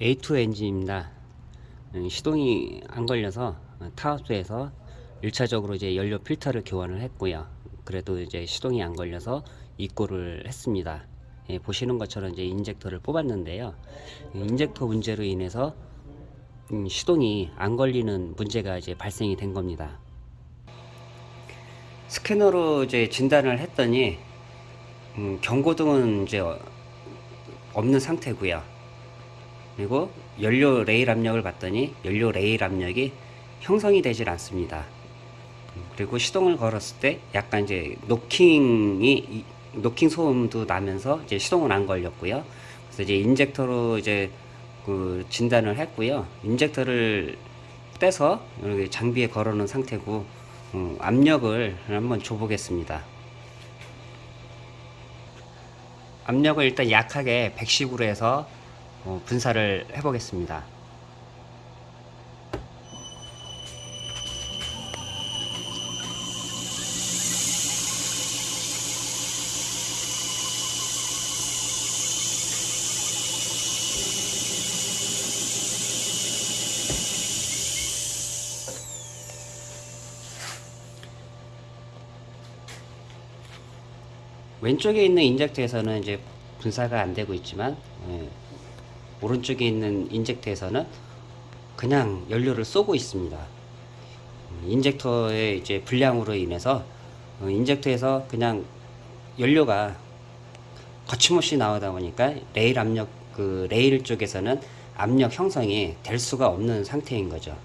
A2 엔진입니다. 음, 시동이 안 걸려서 타업소에서 1차적으로 이제 연료 필터를 교환을 했고요. 그래도 이제 시동이 안 걸려서 입고를 했습니다. 예, 보시는 것처럼 이제 injector를 뽑았는데요. injector 문제로 인해서 음, 시동이 안 걸리는 문제가 이제 발생이 된 겁니다. 스캐너로 이제 진단을 했더니 음, 경고등은 이제 어- 없는 상태고요. 그리고 연료 레일 압력을 봤더니 연료 레일 압력이 형성이 되질 않습니다. 음, 그리고 시동을 걸었을 때 약간 이제 노킹이 이- 노킹 소음도 나면서 이제 시동은 안 걸렸고요. 그래서 이제 injector로 이제 그 진단을 했고요. injector를 떼서 여기 장비에 걸어놓은 상태고 음, 압력을 한번 줘보겠습니다. 압력을 일단 약하게 110으로 해서 어, 분사를 해보겠습니다. 왼쪽에 있는 injector에서는 이제 분사가 안 되고 있지만 예, 오른쪽에 있는 injector에서는 그냥 연료를 쏘고 있습니다. 음, injector의 이제 불량으로 인해서 어, injector에서 그냥 연료가 거침없이 나오다 보니까 레일 압력 그 레일 쪽에서는 압력 형성이 될 수가 없는 상태인 거죠.